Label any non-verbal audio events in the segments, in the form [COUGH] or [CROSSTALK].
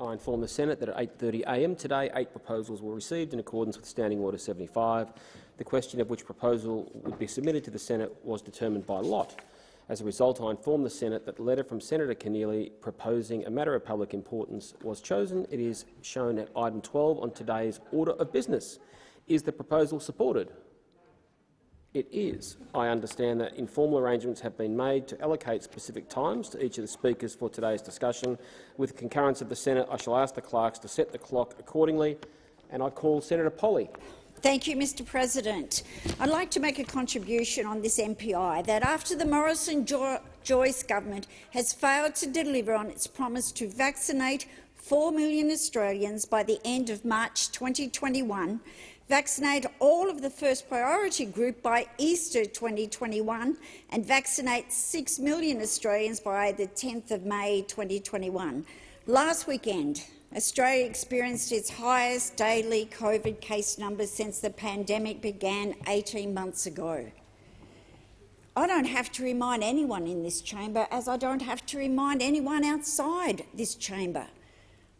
I inform the Senate that at 8.30am today, eight proposals were received in accordance with Standing Order 75. The question of which proposal would be submitted to the Senate was determined by lot. As a result, I inform the Senate that the letter from Senator Keneally proposing a matter of public importance was chosen. It is shown at item 12 on today's order of business. Is the proposal supported? It is. I understand that informal arrangements have been made to allocate specific times to each of the speakers for today's discussion. With the concurrence of the Senate, I shall ask the clerks to set the clock accordingly, and I call Senator Polley. Thank you, Mr President. I'd like to make a contribution on this MPI that after the Morrison-Joyce government has failed to deliver on its promise to vaccinate 4 million Australians by the end of March 2021, vaccinate all of the first priority group by Easter 2021 and vaccinate 6 million Australians by the 10th of May 2021. Last weekend, Australia experienced its highest daily COVID case numbers since the pandemic began 18 months ago. I don't have to remind anyone in this chamber, as I don't have to remind anyone outside this chamber,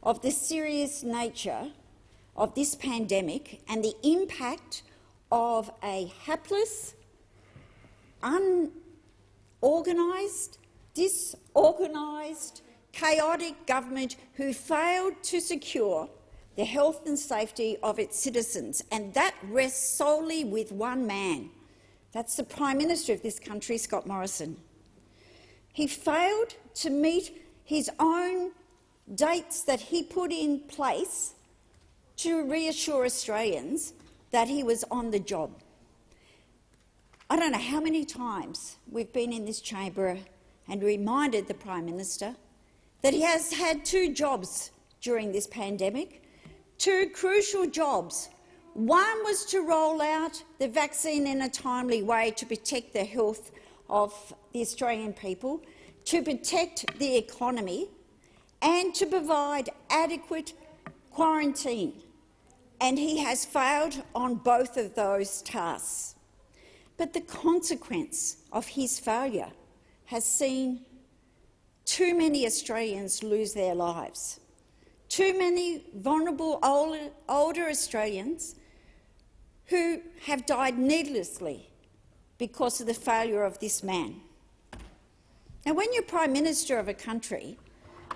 of the serious nature of this pandemic and the impact of a hapless, unorganised, disorganised, chaotic government who failed to secure the health and safety of its citizens, and that rests solely with one man. That's the Prime Minister of this country, Scott Morrison. He failed to meet his own dates that he put in place to reassure Australians that he was on the job. I don't know how many times we've been in this chamber and reminded the Prime Minister that he has had two jobs during this pandemic, two crucial jobs. One was to roll out the vaccine in a timely way to protect the health of the Australian people, to protect the economy and to provide adequate quarantine and he has failed on both of those tasks. But the consequence of his failure has seen too many Australians lose their lives. Too many vulnerable older, older Australians who have died needlessly because of the failure of this man. Now, when you're Prime Minister of a country,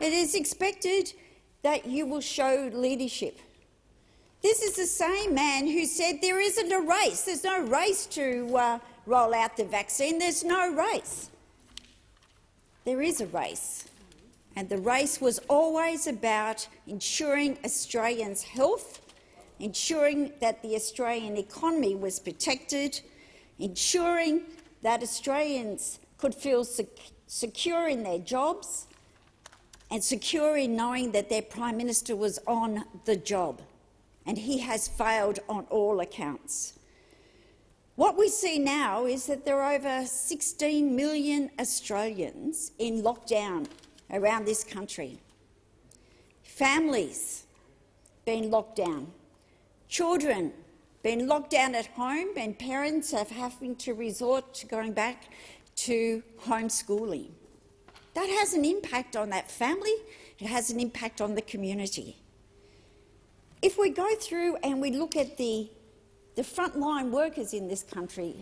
it is expected that you will show leadership this is the same man who said there isn't a race. There's no race to uh, roll out the vaccine. There's no race. There is a race, and the race was always about ensuring Australians' health, ensuring that the Australian economy was protected, ensuring that Australians could feel sec secure in their jobs and secure in knowing that their Prime Minister was on the job and he has failed on all accounts. What we see now is that there are over 16 million Australians in lockdown around this country. Families being locked down, children being locked down at home and parents have having to resort to going back to homeschooling. That has an impact on that family, it has an impact on the community. If we go through and we look at the, the frontline workers in this country,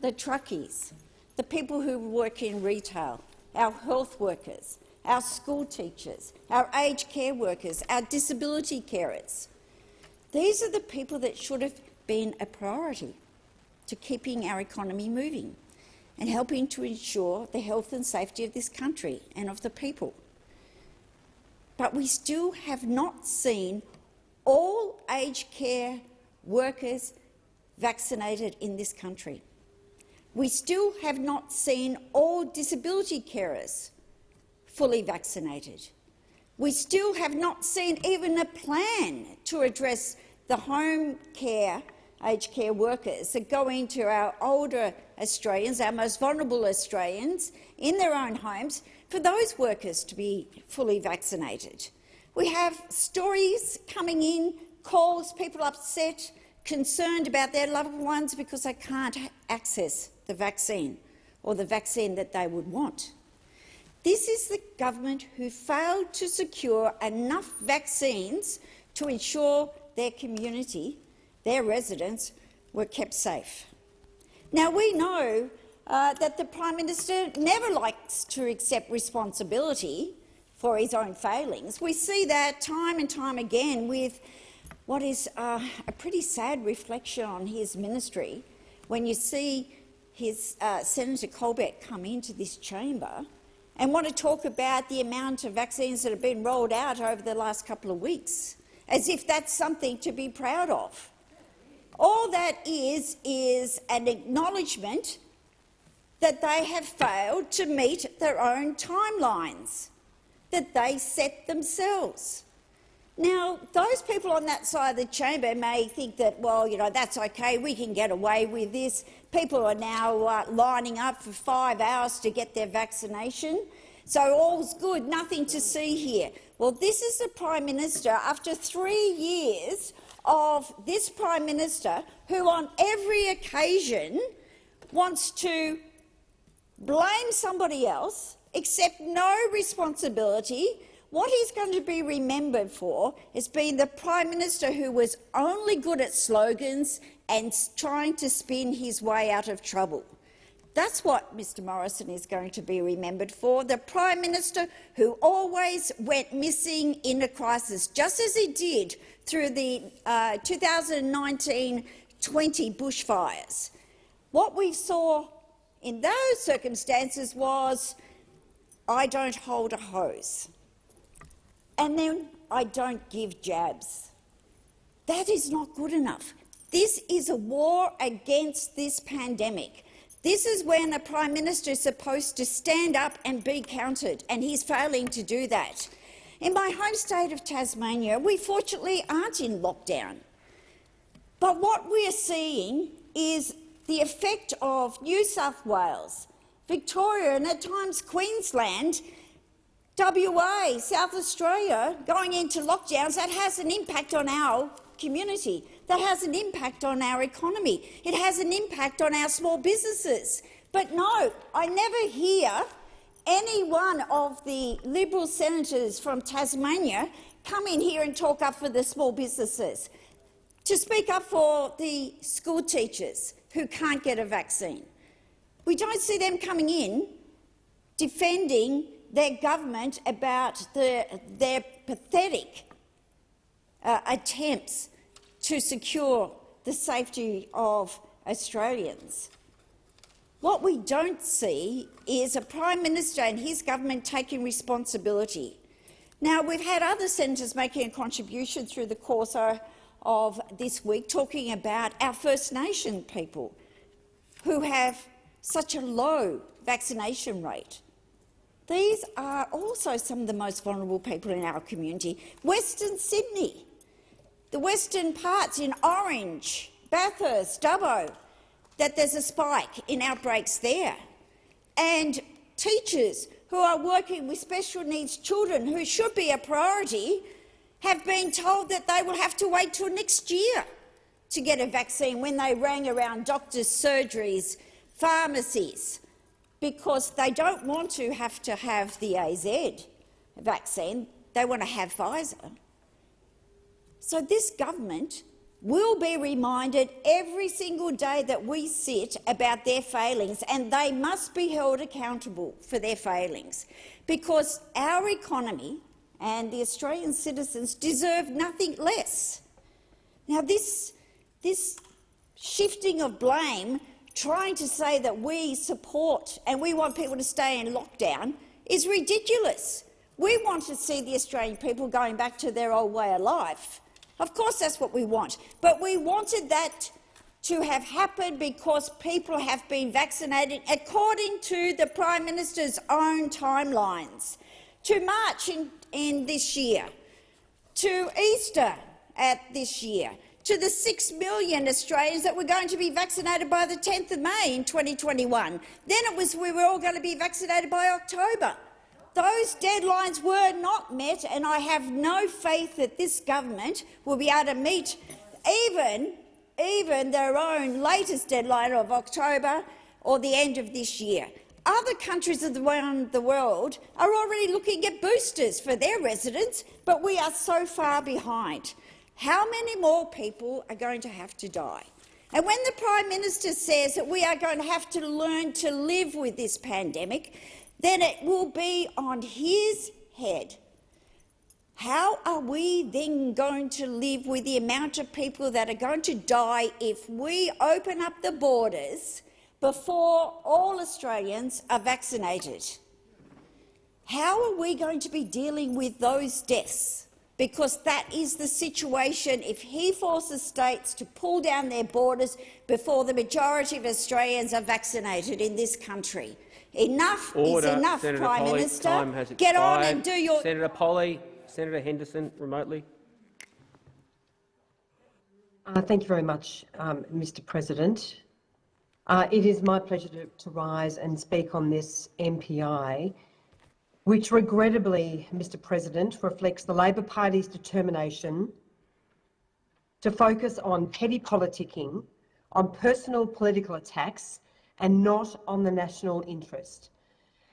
the truckies, the people who work in retail, our health workers, our school teachers, our aged care workers, our disability carers. These are the people that should have been a priority to keeping our economy moving and helping to ensure the health and safety of this country and of the people. But we still have not seen all aged care workers vaccinated in this country. We still have not seen all disability carers fully vaccinated. We still have not seen even a plan to address the home care aged care workers that go into our older Australians, our most vulnerable Australians, in their own homes, for those workers to be fully vaccinated. We have stories coming in, calls, people upset, concerned about their loved ones because they can't access the vaccine or the vaccine that they would want. This is the government who failed to secure enough vaccines to ensure their community, their residents, were kept safe. Now, we know uh, that the Prime Minister never likes to accept responsibility for his own failings. We see that time and time again with what is uh, a pretty sad reflection on his ministry when you see his uh, Senator Colbeck come into this chamber and want to talk about the amount of vaccines that have been rolled out over the last couple of weeks, as if that's something to be proud of. All that is is an acknowledgement that they have failed to meet their own timelines that they set themselves. Now, those people on that side of the chamber may think that, well, you know, that's okay, we can get away with this. People are now uh, lining up for five hours to get their vaccination. So all's good, nothing to see here. Well, this is the Prime Minister after three years of this Prime Minister who on every occasion wants to blame somebody else, accept no responsibility. What he's going to be remembered for is being the Prime Minister who was only good at slogans and trying to spin his way out of trouble. That's what Mr Morrison is going to be remembered for, the Prime Minister who always went missing in a crisis, just as he did through the 2019-20 uh, bushfires. What we saw in those circumstances was I don't hold a hose, and then I don't give jabs. That is not good enough. This is a war against this pandemic. This is when a Prime Minister is supposed to stand up and be counted, and he's failing to do that. In my home state of Tasmania, we fortunately aren't in lockdown. But what we are seeing is the effect of New South Wales, Victoria and at times Queensland, WA, South Australia going into lockdowns, that has an impact on our community, that has an impact on our economy, it has an impact on our small businesses. But no, I never hear any one of the Liberal senators from Tasmania come in here and talk up for the small businesses, to speak up for the school teachers, who can't get a vaccine. We don't see them coming in defending their government about the, their pathetic uh, attempts to secure the safety of Australians. What we don't see is a Prime Minister and his government taking responsibility. Now, we've had other senators making a contribution through the course of this week talking about our First Nation people who have such a low vaccination rate. These are also some of the most vulnerable people in our community. Western Sydney, the western parts in Orange, Bathurst, Dubbo, that there's a spike in outbreaks there. And teachers who are working with special needs children, who should be a priority, have been told that they will have to wait till next year to get a vaccine when they rang around doctors' surgeries, pharmacies, because they don't want to have to have the AZ vaccine. They want to have Pfizer. So this government will be reminded every single day that we sit about their failings, and they must be held accountable for their failings, because our economy and the Australian citizens deserve nothing less. Now, this, this shifting of blame, trying to say that we support and we want people to stay in lockdown, is ridiculous. We want to see the Australian people going back to their old way of life. Of course that's what we want, but we wanted that to have happened because people have been vaccinated according to the Prime Minister's own timelines. To March in in this year, to Easter at this year, to the 6 million Australians that were going to be vaccinated by the 10th of May in 2021. Then it was we were all going to be vaccinated by October. Those deadlines were not met, and I have no faith that this government will be able to meet even, even their own latest deadline of October or the end of this year. other countries around the world are already looking at boosters for their residents, but we are so far behind. How many more people are going to have to die? And when the Prime Minister says that we are going to have to learn to live with this pandemic, then it will be on his head. How are we then going to live with the amount of people that are going to die if we open up the borders before all Australians are vaccinated. How are we going to be dealing with those deaths? Because that is the situation if he forces states to pull down their borders before the majority of Australians are vaccinated in this country. Enough Order. is enough, Senator Prime Polley, Minister. Time has Get on and do your— Senator Polley, Senator Henderson, remotely. Uh, thank you very much, um, Mr President. Uh, it is my pleasure to, to, rise and speak on this MPI, which regrettably, Mr President, reflects the Labor Party's determination to focus on petty politicking, on personal political attacks and not on the national interest.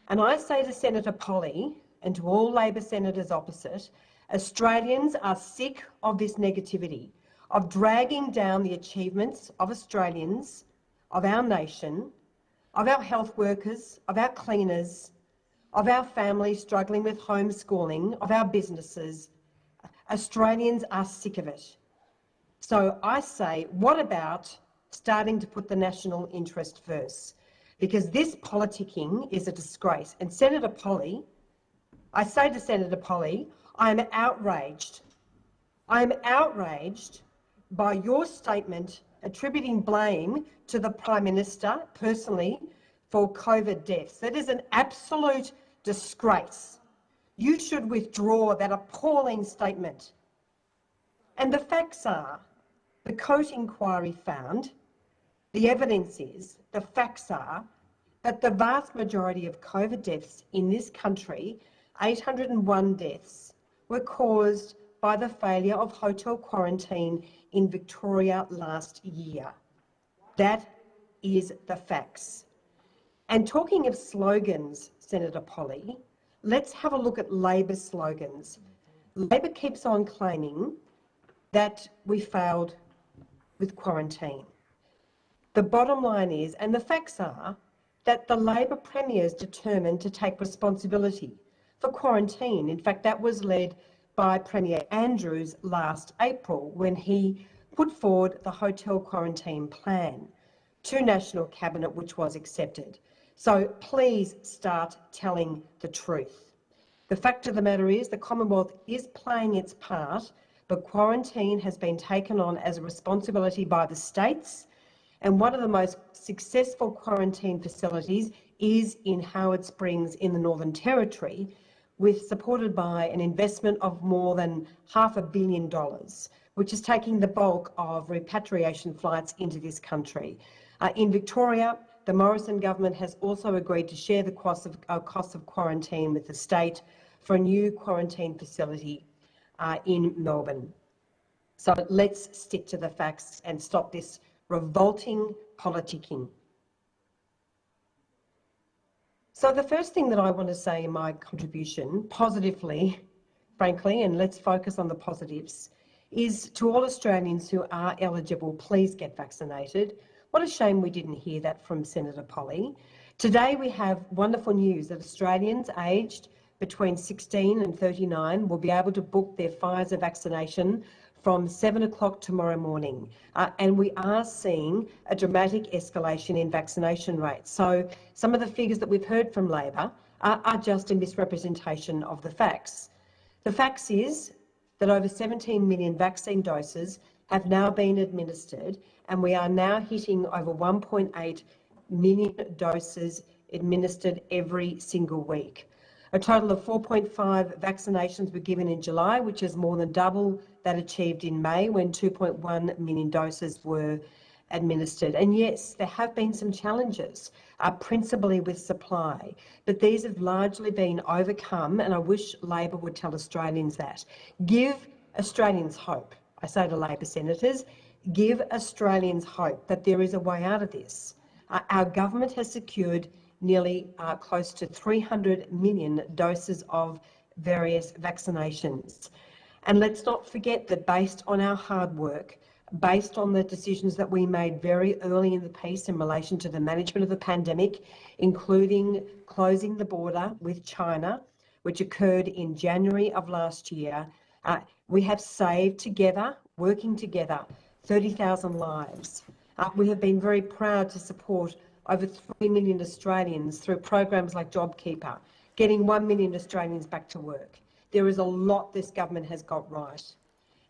And I say to Senator Polley and to all Labor senators opposite, Australians are sick of this negativity, of dragging down the achievements of Australians of our nation, of our health workers, of our cleaners, of our families struggling with homeschooling, of our businesses. Australians are sick of it. So I say, what about starting to put the national interest first? Because this politicking is a disgrace. And Senator Polley, I say to Senator Polley, I am outraged. I am outraged by your statement attributing blame to the Prime Minister personally for COVID deaths. That is an absolute disgrace. You should withdraw that appalling statement. And the facts are, the Coate inquiry found, the evidence is, the facts are, that the vast majority of COVID deaths in this country, 801 deaths, were caused by the failure of hotel quarantine in Victoria last year. That is the facts. And talking of slogans, Senator Polley, let's have a look at Labor slogans. Labor keeps on claiming that we failed with quarantine. The bottom line is, and the facts are, that the Labor Premier is determined to take responsibility for quarantine. In fact, that was led by Premier Andrews last April when he put forward the hotel quarantine plan to National Cabinet, which was accepted. So please start telling the truth. The fact of the matter is the Commonwealth is playing its part, but quarantine has been taken on as a responsibility by the states and one of the most successful quarantine facilities is in Howard Springs in the Northern Territory, with supported by an investment of more than half a billion dollars, which is taking the bulk of repatriation flights into this country. Uh, in Victoria, the Morrison government has also agreed to share the cost of, uh, cost of quarantine with the state for a new quarantine facility uh, in Melbourne. So let's stick to the facts and stop this revolting politicking. So the first thing that I want to say in my contribution, positively, frankly, and let's focus on the positives, is to all Australians who are eligible, please get vaccinated. What a shame we didn't hear that from Senator Polley. Today we have wonderful news that Australians aged between 16 and 39 will be able to book their Pfizer vaccination from 7 o'clock tomorrow morning. Uh, and we are seeing a dramatic escalation in vaccination rates. So some of the figures that we've heard from Labor are, are just a misrepresentation of the facts. The facts is that over 17 million vaccine doses have now been administered and we are now hitting over 1.8 million doses administered every single week. A total of 4.5 vaccinations were given in July, which is more than double that achieved in May when 2.1 million doses were administered. And yes, there have been some challenges, uh, principally with supply, but these have largely been overcome, and I wish Labor would tell Australians that. Give Australians hope. I say to Labor senators, give Australians hope that there is a way out of this. Uh, our government has secured nearly uh, close to 300 million doses of various vaccinations. And let's not forget that based on our hard work, based on the decisions that we made very early in the piece in relation to the management of the pandemic, including closing the border with China, which occurred in January of last year, uh, we have saved together, working together, 30,000 lives. Uh, we have been very proud to support over 3 million Australians through programs like JobKeeper, getting 1 million Australians back to work. There is a lot this government has got right.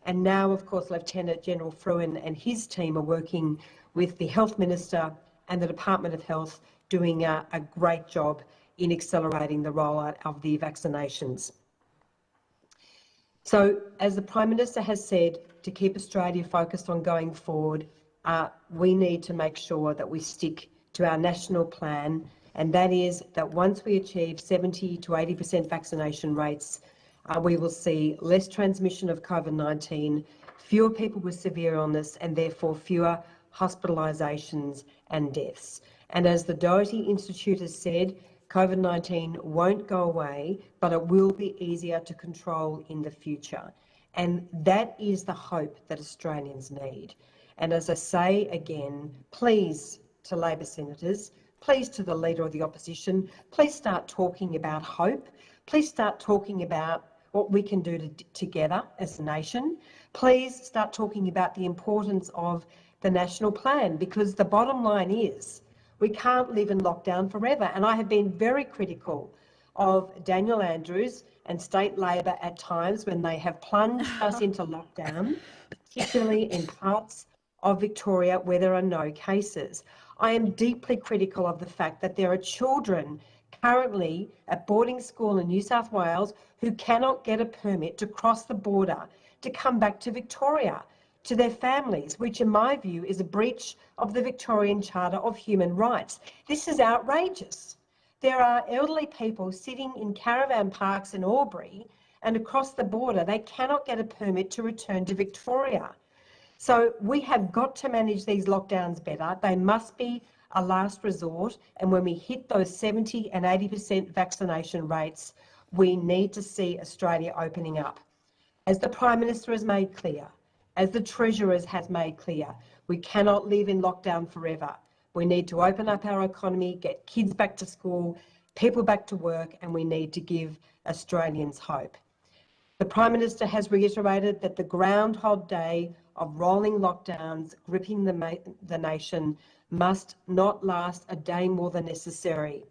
And now, of course, Lieutenant General Frewen and his team are working with the Health Minister and the Department of Health doing a, a great job in accelerating the rollout of the vaccinations. So, as the Prime Minister has said, to keep Australia focused on going forward, uh, we need to make sure that we stick to our national plan, and that is that once we achieve 70 to 80% vaccination rates, uh, we will see less transmission of COVID-19, fewer people with severe illness, and therefore fewer hospitalisations and deaths. And as the Doherty Institute has said, COVID-19 won't go away, but it will be easier to control in the future. And that is the hope that Australians need. And as I say again, please to Labor senators, please to the Leader of the Opposition, please start talking about hope. Please start talking about what we can do to, together as a nation. Please start talking about the importance of the national plan because the bottom line is we can't live in lockdown forever. And I have been very critical of Daniel Andrews and state Labor at times when they have plunged [LAUGHS] us into lockdown, particularly in parts of Victoria where there are no cases. I am deeply critical of the fact that there are children currently at boarding school in New South Wales who cannot get a permit to cross the border to come back to Victoria to their families, which in my view is a breach of the Victorian Charter of Human Rights. This is outrageous. There are elderly people sitting in caravan parks in Albury and across the border, they cannot get a permit to return to Victoria. So we have got to manage these lockdowns better. They must be a last resort. And when we hit those 70 and 80% vaccination rates, we need to see Australia opening up. As the Prime Minister has made clear, as the Treasurer has made clear, we cannot live in lockdown forever. We need to open up our economy, get kids back to school, people back to work, and we need to give Australians hope. The Prime Minister has reiterated that the Groundhog Day of rolling lockdowns gripping the, the nation must not last a day more than necessary.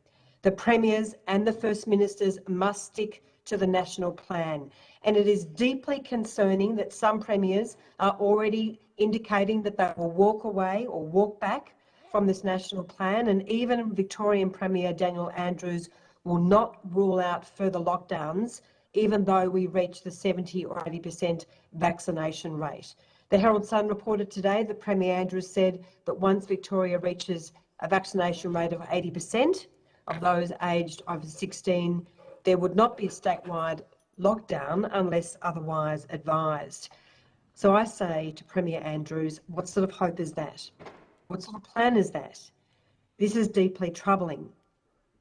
The Premiers and the First Ministers must stick to the national plan. And it is deeply concerning that some Premiers are already indicating that they will walk away or walk back from this national plan. And even Victorian Premier Daniel Andrews will not rule out further lockdowns, even though we reach the 70 or 80% vaccination rate. The Herald Sun reported today that Premier Andrews said that once Victoria reaches a vaccination rate of 80% of those aged over 16, there would not be a statewide lockdown unless otherwise advised. So I say to Premier Andrews, what sort of hope is that? What sort of plan is that? This is deeply troubling.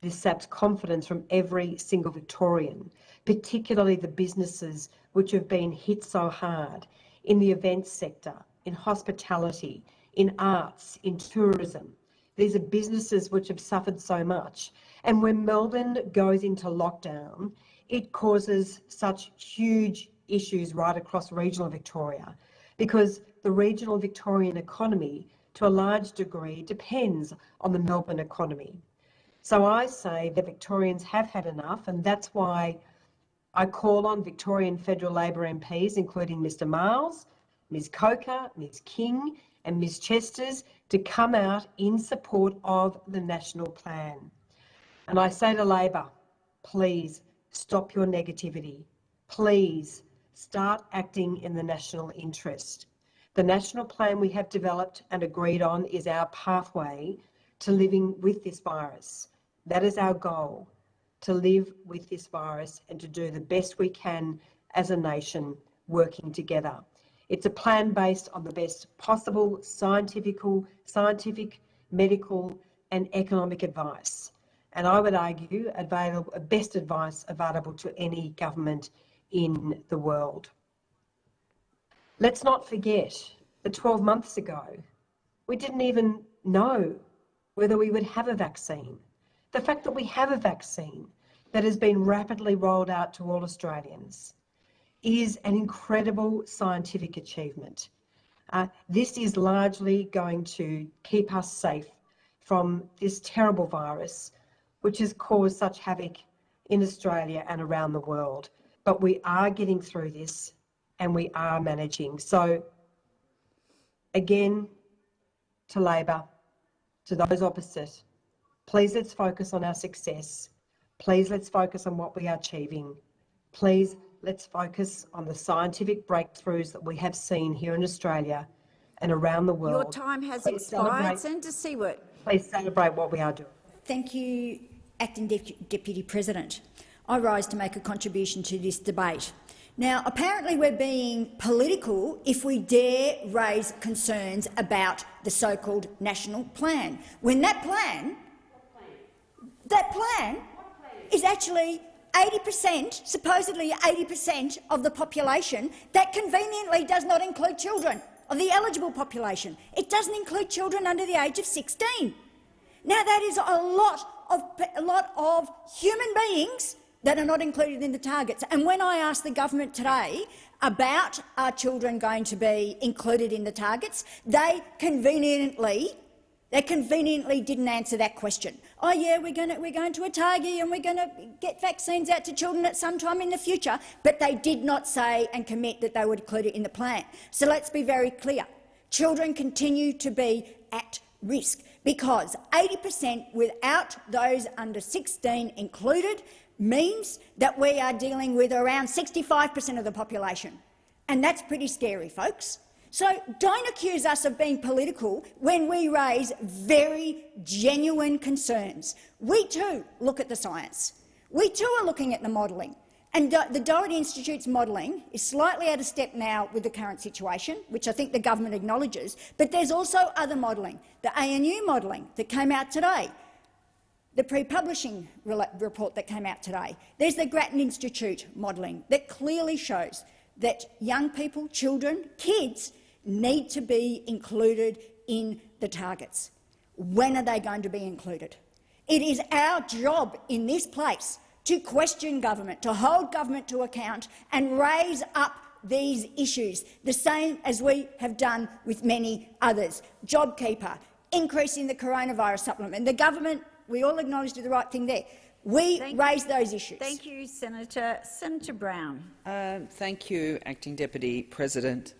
This saps confidence from every single Victorian, particularly the businesses which have been hit so hard in the events sector, in hospitality, in arts, in tourism. These are businesses which have suffered so much. And when Melbourne goes into lockdown, it causes such huge issues right across regional Victoria because the regional Victorian economy, to a large degree, depends on the Melbourne economy. So I say that Victorians have had enough, and that's why I call on Victorian federal Labor MPs, including Mr Miles, Ms Coker, Ms King and Ms Chesters to come out in support of the national plan. And I say to Labor, please stop your negativity. Please start acting in the national interest. The national plan we have developed and agreed on is our pathway to living with this virus. That is our goal to live with this virus and to do the best we can as a nation working together. It's a plan based on the best possible scientific, scientific, medical and economic advice. and I would argue available, best advice available to any government in the world. Let's not forget that 12 months ago, we didn't even know whether we would have a vaccine. The fact that we have a vaccine that has been rapidly rolled out to all Australians is an incredible scientific achievement. Uh, this is largely going to keep us safe from this terrible virus, which has caused such havoc in Australia and around the world. But we are getting through this and we are managing. So, again, to Labor, to those opposite, please let's focus on our success. Please let's focus on what we are achieving. Please let's focus on the scientific breakthroughs that we have seen here in Australia and around the world. Your time has Please expired. celebrate- Senator Siewert. Please celebrate what we are doing. Thank you, Acting Dep- Deputy President. I rise to make a contribution to this debate. Now, apparently we're being political if we dare raise concerns about the so-called national plan, when that plan, that plan is actually 80 per cent, supposedly 80 per cent of the population that conveniently does not include children, of the eligible population. It doesn't include children under the age of 16. Now that is a lot of, a lot of human beings that are not included in the targets. And when I asked the government today about are children going to be included in the targets, they conveniently they conveniently didn't answer that question. Oh yeah, we're going, to, we're going to a target and we're going to get vaccines out to children at some time in the future, but they did not say and commit that they would include it in the plan. So let's be very clear. Children continue to be at risk because 80 per cent without those under 16 included means that we are dealing with around 65 per cent of the population. And that's pretty scary, folks. So don't accuse us of being political when we raise very genuine concerns. We too look at the science. We too are looking at the modelling. And the Doherty Institute's modelling is slightly out of step now with the current situation, which I think the government acknowledges, but there's also other modelling. The ANU modelling that came out today, the pre-publishing report that came out today. There's the Grattan Institute modelling that clearly shows that young people, children, kids need to be included in the targets. When are they going to be included? It is our job in this place to question government, to hold government to account and raise up these issues, the same as we have done with many others. JobKeeper, increasing the coronavirus supplement. The government, we all acknowledge, did the right thing there. We Thank raised those issues. Thank you, Senator. Senator Brown. Uh, thank you, Acting Deputy President.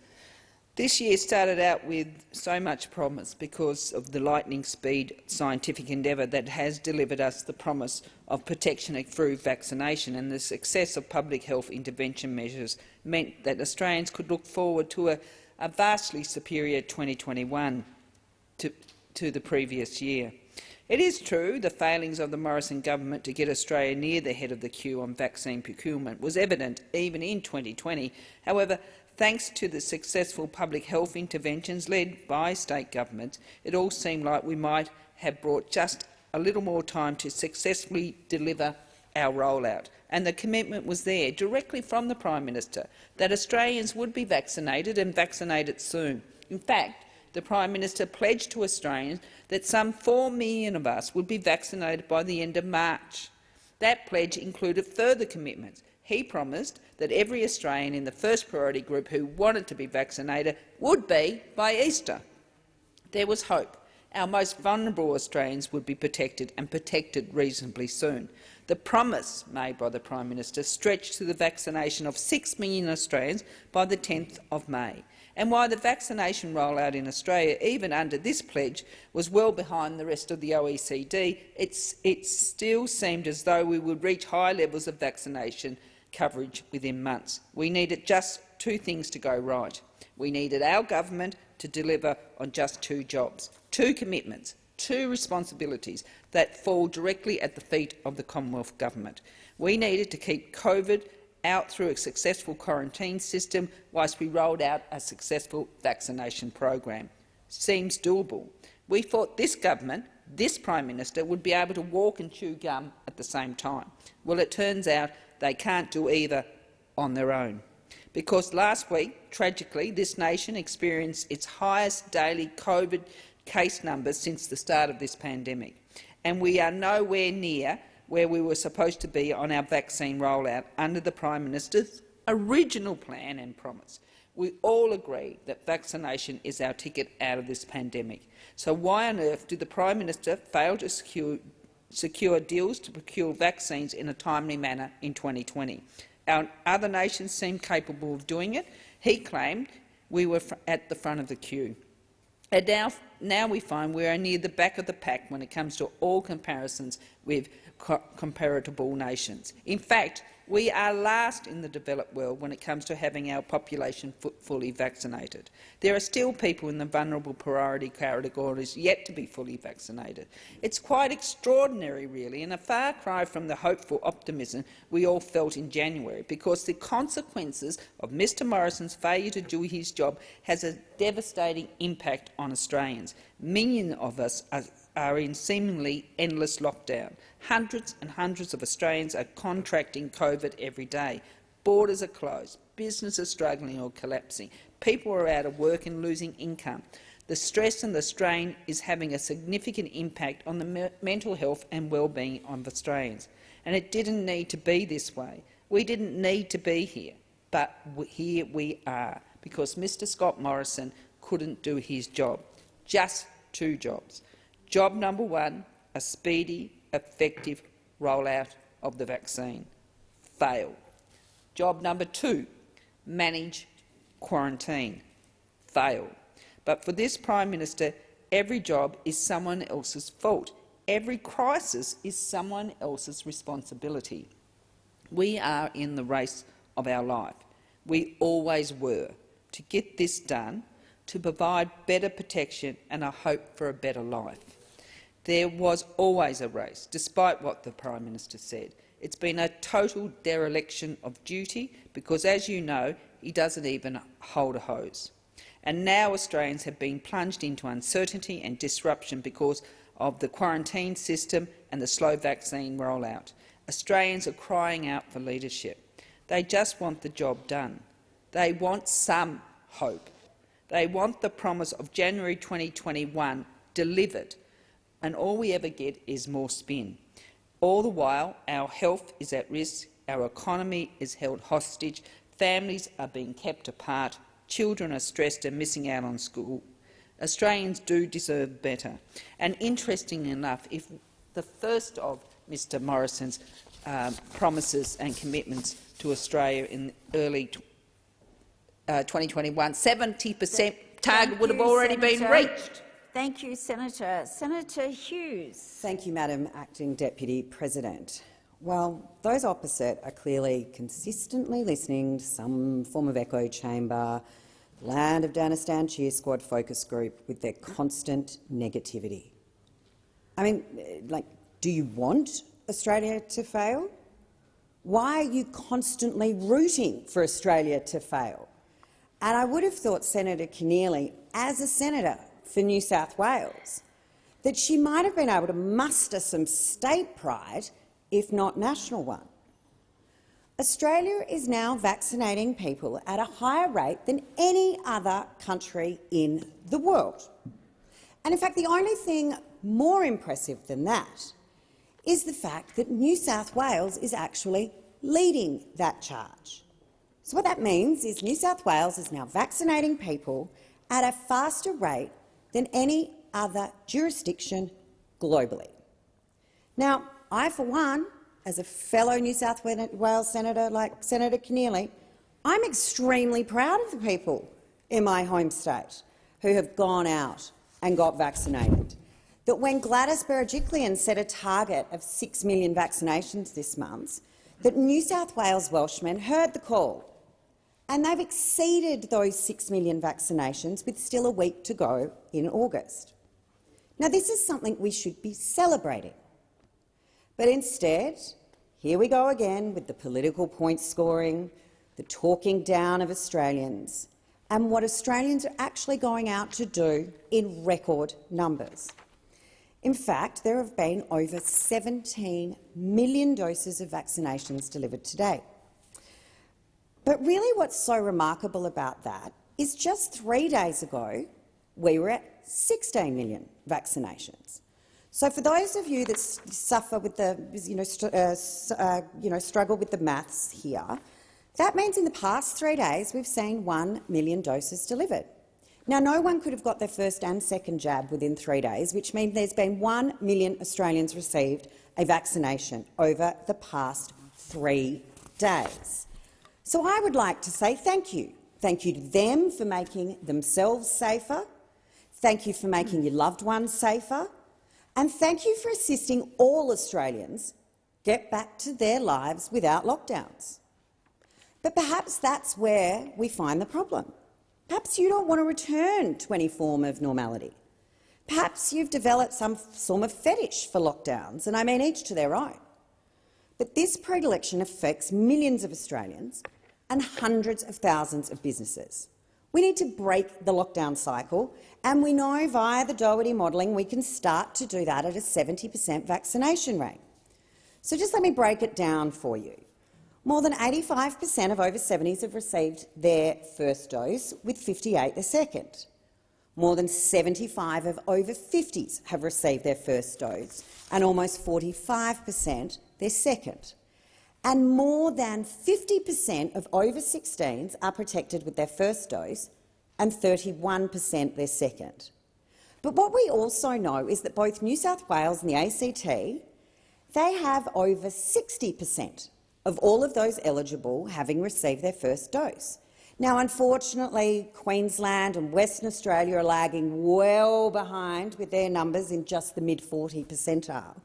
This year started out with so much promise because of the lightning speed scientific endeavour that has delivered us the promise of protection through vaccination, and the success of public health intervention measures meant that Australians could look forward to a, a vastly superior 2021 to, to the previous year. It is true the failings of the Morrison government to get Australia near the head of the queue on vaccine procurement was evident even in 2020. However, Thanks to the successful public health interventions led by state governments, it all seemed like we might have brought just a little more time to successfully deliver our rollout. And the commitment was there, directly from the Prime Minister, that Australians would be vaccinated and vaccinated soon. In fact, the Prime Minister pledged to Australians that some 4 million of us would be vaccinated by the end of March. That pledge included further commitments, he promised that every Australian in the first priority group who wanted to be vaccinated would be by Easter. There was hope. Our most vulnerable Australians would be protected, and protected reasonably soon. The promise made by the Prime Minister stretched to the vaccination of 6 million Australians by the 10th of May. And while the vaccination rollout in Australia, even under this pledge, was well behind the rest of the OECD, it still seemed as though we would reach high levels of vaccination coverage within months. We needed just two things to go right. We needed our government to deliver on just two jobs, two commitments, two responsibilities that fall directly at the feet of the Commonwealth Government. We needed to keep COVID out through a successful quarantine system whilst we rolled out a successful vaccination program. Seems doable. We thought this government this Prime Minister would be able to walk and chew gum at the same time. Well, it turns out they can't do either on their own. Because last week, tragically, this nation experienced its highest daily COVID case numbers since the start of this pandemic, and we are nowhere near where we were supposed to be on our vaccine rollout under the Prime Minister's original plan and promise. We all agree that vaccination is our ticket out of this pandemic. So why on earth did the Prime Minister fail to secure, secure deals to procure vaccines in a timely manner in 2020? Our other nations seemed capable of doing it. He claimed we were at the front of the queue. And now, now we find we are near the back of the pack when it comes to all comparisons with co comparable nations. In fact, we are last in the developed world when it comes to having our population fully vaccinated. There are still people in the vulnerable priority categories yet to be fully vaccinated. It's quite extraordinary, really, and a far cry from the hopeful optimism we all felt in January, because the consequences of Mr Morrison's failure to do his job has a devastating impact on Australians. Millions of us are are in seemingly endless lockdown. Hundreds and hundreds of Australians are contracting COVID every day. Borders are closed. Businesses are struggling or collapsing. People are out of work and losing income. The stress and the strain is having a significant impact on the me mental health and well-being of Australians. And it didn't need to be this way. We didn't need to be here, but here we are, because Mr Scott Morrison couldn't do his job. Just two jobs. Job number one, a speedy, effective rollout of the vaccine. Fail. Job number two, manage quarantine. Fail. But for this Prime Minister, every job is someone else's fault. Every crisis is someone else's responsibility. We are in the race of our life. We always were. To get this done, to provide better protection and a hope for a better life. There was always a race, despite what the Prime Minister said. It's been a total dereliction of duty because, as you know, he doesn't even hold a hose. And now Australians have been plunged into uncertainty and disruption because of the quarantine system and the slow vaccine rollout. Australians are crying out for leadership. They just want the job done. They want some hope. They want the promise of January 2021 delivered and all we ever get is more spin. All the while, our health is at risk, our economy is held hostage, families are being kept apart, children are stressed and missing out on school. Australians do deserve better. And interestingly enough, if the first of Mr Morrison's um, promises and commitments to Australia in early uh, 2021, 70 per cent target would have already Senator. been reached. Thank you, Senator. Senator Hughes. Thank you, Madam Acting Deputy President. Well, those opposite are clearly consistently listening to some form of echo chamber, land of Danistan cheer squad focus group with their constant negativity. I mean, like, do you want Australia to fail? Why are you constantly rooting for Australia to fail? And I would have thought Senator Keneally, as a senator, for New South Wales, that she might have been able to muster some state pride, if not national one. Australia is now vaccinating people at a higher rate than any other country in the world. And in fact, the only thing more impressive than that is the fact that New South Wales is actually leading that charge. So what that means is New South Wales is now vaccinating people at a faster rate than any other jurisdiction globally. Now, I, for one, as a fellow New South Wales senator like Senator Keneally, I'm extremely proud of the people in my home state who have gone out and got vaccinated. That when Gladys Berejiklian set a target of 6 million vaccinations this month, that New South Wales Welshmen heard the call and they've exceeded those 6 million vaccinations with still a week to go in August. Now, this is something we should be celebrating. But instead, here we go again with the political point scoring, the talking down of Australians, and what Australians are actually going out to do in record numbers. In fact, there have been over 17 million doses of vaccinations delivered today. But really what's so remarkable about that is just three days ago we were at 16 million vaccinations. So for those of you that suffer with the, you know, uh, uh, you know, struggle with the maths here, that means in the past three days we've seen 1 million doses delivered. Now, no one could have got their first and second jab within three days, which means there's been 1 million Australians received a vaccination over the past three days. So I would like to say thank you. Thank you to them for making themselves safer. Thank you for making your loved ones safer. And thank you for assisting all Australians get back to their lives without lockdowns. But perhaps that's where we find the problem. Perhaps you don't want to return to any form of normality. Perhaps you've developed some form of fetish for lockdowns, and I mean each to their own. But this predilection affects millions of Australians and hundreds of thousands of businesses. We need to break the lockdown cycle, and we know via the Doherty modelling we can start to do that at a 70 per cent vaccination rate. So just let me break it down for you. More than 85 per cent of over 70s have received their first dose, with 58 their second. More than 75 of over 50s have received their first dose, and almost 45 per cent their second. And more than 50 per cent of over 16s are protected with their first dose, and 31 per cent their second. But what we also know is that both New South Wales and the ACT they have over 60 per cent of all of those eligible having received their first dose. Now, unfortunately, Queensland and Western Australia are lagging well behind with their numbers in just the mid-40 percentile.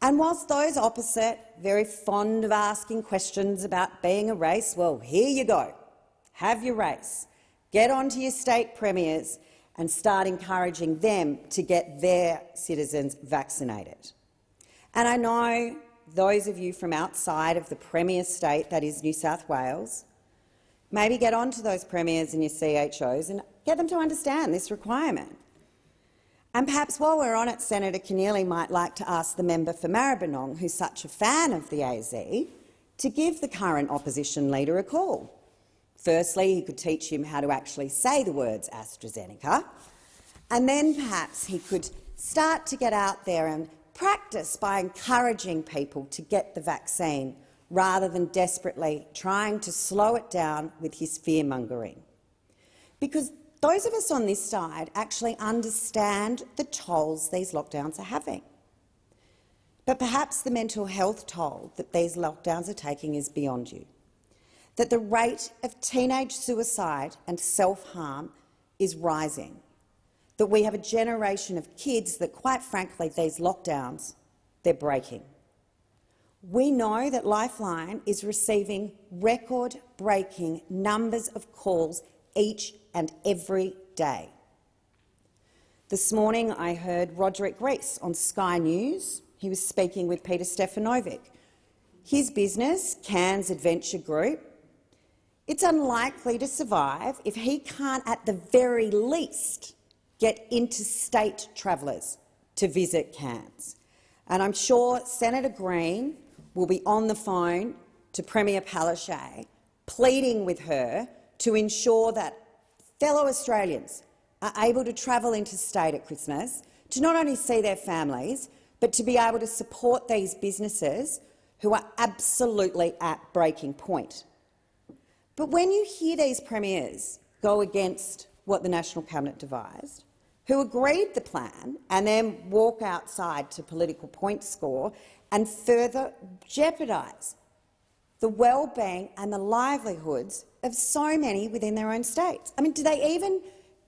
And whilst those opposite, very fond of asking questions about being a race, well, here you go. Have your race. Get on to your state premiers and start encouraging them to get their citizens vaccinated. And I know those of you from outside of the Premier state, that is New South Wales, maybe get on to those premiers and your CHOs and get them to understand this requirement. And perhaps while we're on it, Senator Keneally might like to ask the member for Maribyrnong, who's such a fan of the AZ, to give the current opposition leader a call. Firstly, he could teach him how to actually say the words AstraZeneca, and then perhaps he could start to get out there and practice by encouraging people to get the vaccine rather than desperately trying to slow it down with his fear-mongering. Because those of us on this side actually understand the tolls these lockdowns are having. But perhaps the mental health toll that these lockdowns are taking is beyond you. That the rate of teenage suicide and self-harm is rising that we have a generation of kids that, quite frankly, these lockdowns, they're breaking. We know that Lifeline is receiving record-breaking numbers of calls each and every day. This morning I heard Roderick Rees on Sky News. He was speaking with Peter Stefanovic. His business, Cairns Adventure Group, it's unlikely to survive if he can't at the very least get interstate travellers to visit Cairns. And I'm sure Senator Green will be on the phone to Premier Palaszczuk, pleading with her to ensure that fellow Australians are able to travel interstate at Christmas to not only see their families, but to be able to support these businesses who are absolutely at breaking point. But when you hear these premiers go against what the National Cabinet devised, who agreed the plan and then walk outside to political point score and further jeopardise the well-being and the livelihoods of so many within their own states. I mean, do they even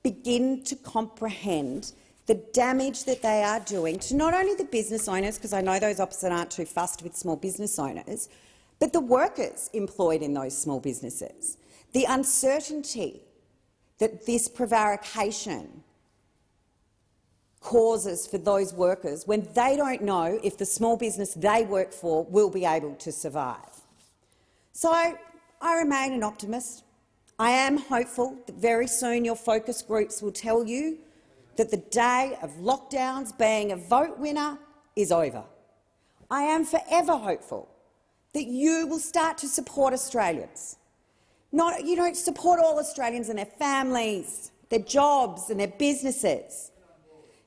begin to comprehend the damage that they are doing to not only the business owners, because I know those opposite aren't too fussed with small business owners, but the workers employed in those small businesses. The uncertainty that this prevarication causes for those workers when they don't know if the small business they work for will be able to survive. So I remain an optimist. I am hopeful that very soon your focus groups will tell you that the day of lockdowns being a vote winner is over. I am forever hopeful that you will start to support Australians. Not, you know, support all Australians and their families, their jobs and their businesses.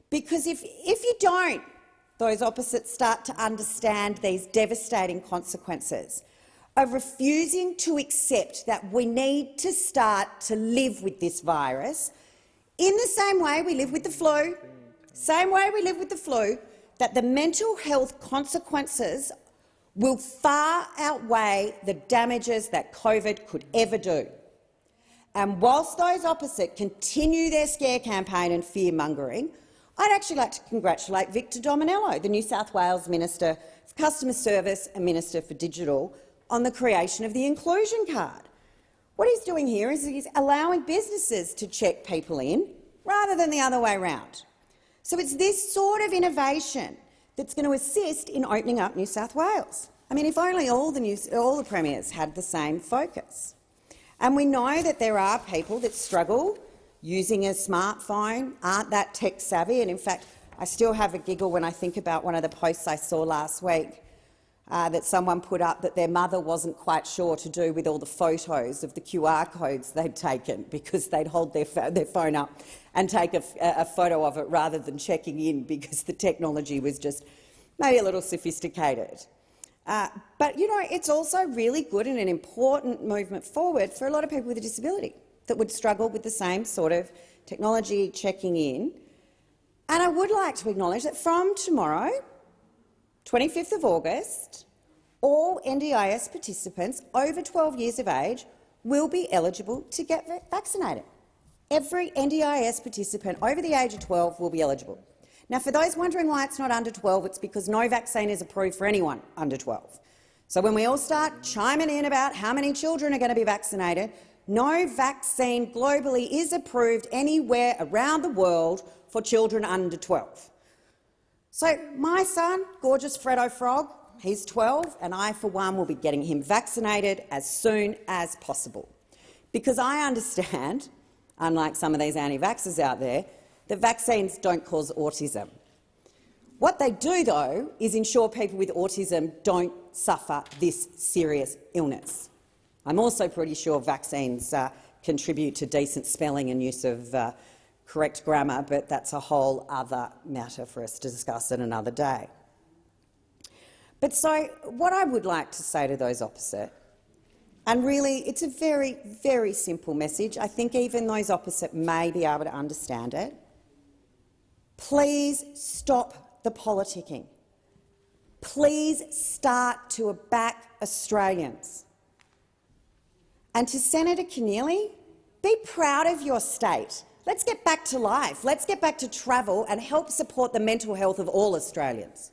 Because if, if you don't, those opposites start to understand these devastating consequences of refusing to accept that we need to start to live with this virus in the same way we live with the flu, same way we live with the flu, that the mental health consequences will far outweigh the damages that COVID could ever do. And whilst those opposite continue their scare campaign and fear-mongering, I'd actually like to congratulate Victor Dominello, the New South Wales Minister for Customer Service and Minister for Digital, on the creation of the inclusion card. What he's doing here is he's allowing businesses to check people in rather than the other way around. So it's this sort of innovation that's going to assist in opening up New South Wales. I mean, if only all the, all the premiers had the same focus. And we know that there are people that struggle using a smartphone, aren't that tech savvy, and in fact, I still have a giggle when I think about one of the posts I saw last week uh, that someone put up that their mother wasn't quite sure to do with all the photos of the QR codes they'd taken [LAUGHS] because they'd hold their, their phone up and take a, a photo of it rather than checking in because the technology was just maybe a little sophisticated. Uh, but you know, it's also really good and an important movement forward for a lot of people with a disability that would struggle with the same sort of technology checking in. And I would like to acknowledge that from tomorrow, 25th of August, all NDIS participants over 12 years of age will be eligible to get vaccinated. Every NDIS participant over the age of 12 will be eligible. Now, for those wondering why it's not under 12, it's because no vaccine is approved for anyone under 12. So when we all start chiming in about how many children are going to be vaccinated, no vaccine globally is approved anywhere around the world for children under 12. So my son, gorgeous Freddo Frog, he's 12, and I, for one, will be getting him vaccinated as soon as possible. Because I understand, [LAUGHS] unlike some of these anti-vaxxers out there, that vaccines don't cause autism. What they do, though, is ensure people with autism don't suffer this serious illness. I'm also pretty sure vaccines uh, contribute to decent spelling and use of uh, correct grammar, but that's a whole other matter for us to discuss at another day. But so what I would like to say to those opposite, and really it's a very, very simple message, I think even those opposite may be able to understand it, please stop the politicking. Please start to back Australians. And to Senator Keneally, be proud of your state. Let's get back to life. Let's get back to travel and help support the mental health of all Australians.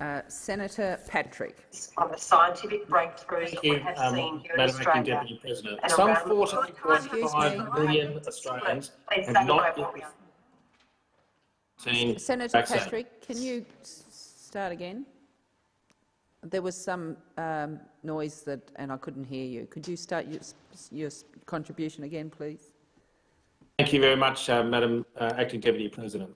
Uh, Senator Patrick. On the scientific breakthroughs that we have um, seen here Madam in Acting Australia. Deputy President. and Some around 14.5 million Australians have not no, yet please. seen Senator vaccine. Patrick, can you start again? There was some um, noise that, and I couldn't hear you. Could you start your, your contribution again, please? Thank you very much, uh, Madam uh, Acting Deputy President.